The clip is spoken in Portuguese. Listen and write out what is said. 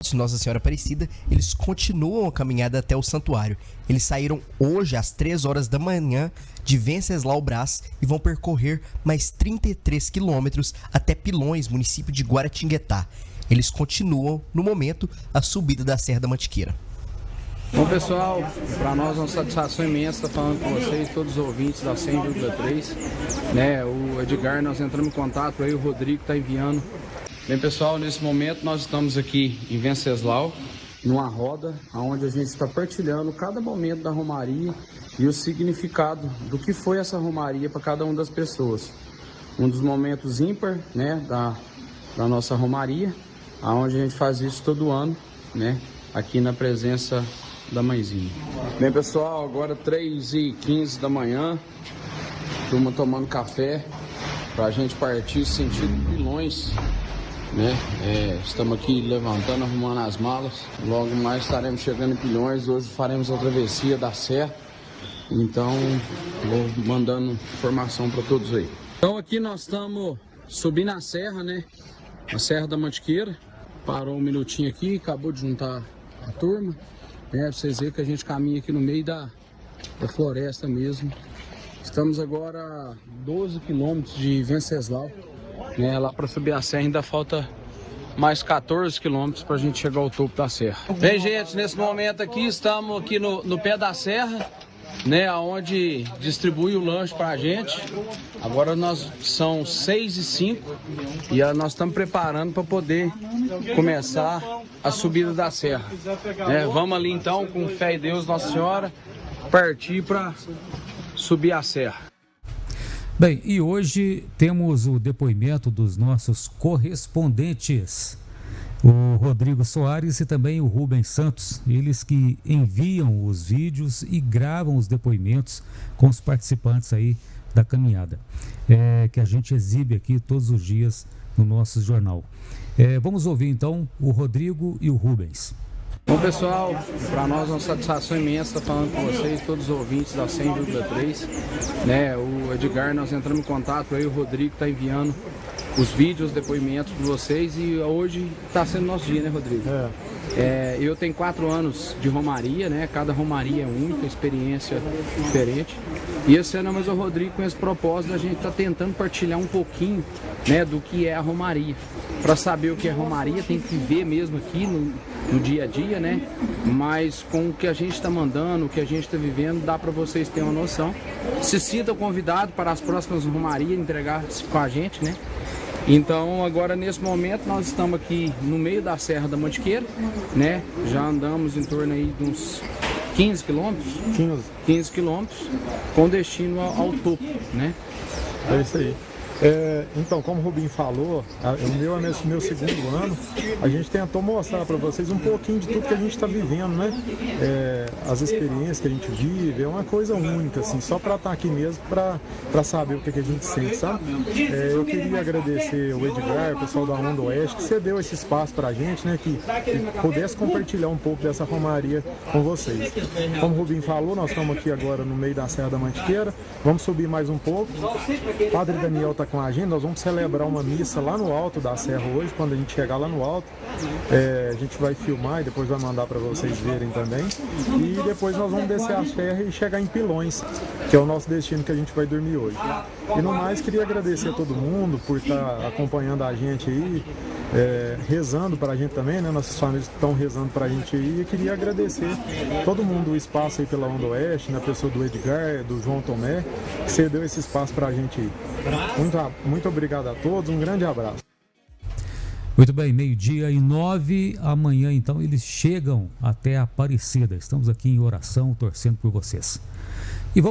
de Nossa Senhora Aparecida, eles continuam a caminhada até o santuário. Eles saíram hoje às 3 horas da manhã de Venceslau Brás e vão percorrer mais 33 quilômetros até Pilões, município de Guaratinguetá. Eles continuam, no momento, a subida da Serra da Mantiqueira. Bom pessoal, para nós é uma satisfação imensa estar falando com vocês, todos os ouvintes da 100,3. Né, o Edgar, nós entramos em contato aí, o Rodrigo está enviando Bem pessoal, nesse momento nós estamos aqui em Venceslau, numa roda, onde a gente está partilhando cada momento da Romaria e o significado do que foi essa Romaria para cada uma das pessoas. Um dos momentos ímpar né, da, da nossa Romaria, onde a gente faz isso todo ano, né, aqui na presença da mãezinha. Bem pessoal, agora 3h15 da manhã, turma tomando café, para a gente partir sentido Pilões, né? É, estamos aqui levantando, arrumando as malas. Logo mais estaremos chegando em Pilhões. Hoje faremos a travessia da Serra. Então, vou mandando informação para todos aí. Então aqui nós estamos subindo a serra, né? A Serra da Mantiqueira. Parou um minutinho aqui, acabou de juntar a turma. Né? Pra vocês verem que a gente caminha aqui no meio da, da floresta mesmo. Estamos agora a 12 quilômetros de Venceslau. Né? Lá para subir a serra ainda falta mais 14 quilômetros para a gente chegar ao topo da serra. Bem, gente, nesse momento aqui estamos aqui no, no pé da serra, né, onde distribui o lanche para a gente. Agora nós são 6 e 5 e nós estamos preparando para poder começar a subida da serra. É, vamos ali então, com fé em Deus, Nossa Senhora, partir para subir a serra. Bem, e hoje temos o depoimento dos nossos correspondentes, o Rodrigo Soares e também o Rubens Santos, eles que enviam os vídeos e gravam os depoimentos com os participantes aí da caminhada, é, que a gente exibe aqui todos os dias no nosso jornal. É, vamos ouvir então o Rodrigo e o Rubens. Bom pessoal, para nós é uma satisfação imensa estar falando com vocês, todos os ouvintes da 100,3. Né, o Edgar, nós entramos em contato aí, o Rodrigo está enviando os vídeos, os depoimentos para vocês e hoje está sendo nosso dia, né Rodrigo? É. É, eu tenho quatro anos de romaria, né? Cada romaria é única, experiência diferente. E esse ano mais o Rodrigo com esse propósito, a gente está tentando partilhar um pouquinho né, do que é a romaria. Para saber o que é romaria, tem que viver mesmo aqui no, no dia a dia, né? Mas com o que a gente está mandando, o que a gente está vivendo, dá para vocês terem uma noção. Se sinta convidado para as próximas romarias entregar com a gente, né? Então agora nesse momento nós estamos aqui no meio da Serra da Mantiqueira, né? Já andamos em torno aí de uns 15 quilômetros, 15. 15 quilômetros, com destino ao, ao topo, né? É isso aí. É, então, como o Rubinho falou, o meu é meu, meu segundo ano, a gente tentou mostrar para vocês um pouquinho de tudo que a gente está vivendo, né? É, as experiências que a gente vive, é uma coisa única, assim, só para estar tá aqui mesmo, para saber o que, que, a gente sente, sabe? É, eu queria agradecer o Edgar, o pessoal da Onda Oeste, que cedeu esse espaço para a gente, né? Que, que, pudesse compartilhar um pouco dessa romaria com vocês. Como o Rubinho falou, nós estamos aqui agora no meio da Serra da Mantiqueira, vamos subir mais um pouco. Padre Daniel está com a gente, nós vamos celebrar uma missa lá no alto da serra hoje, quando a gente chegar lá no alto. É, a gente vai filmar e depois vai mandar para vocês verem também. E depois nós vamos descer a serra e chegar em Pilões, que é o nosso destino que a gente vai dormir hoje. E no mais, queria agradecer a todo mundo por estar acompanhando a gente aí, é, rezando para a gente também, né? Nossas famílias estão rezando para a gente aí. E queria agradecer todo mundo o espaço aí pela Onda Oeste, na pessoa do Edgar, do João Tomé, que cedeu esse espaço para a gente aí. Muito, muito obrigado a todos, um grande abraço. Muito bem, meio-dia e nove. Amanhã, então, eles chegam até Aparecida. Estamos aqui em oração, torcendo por vocês.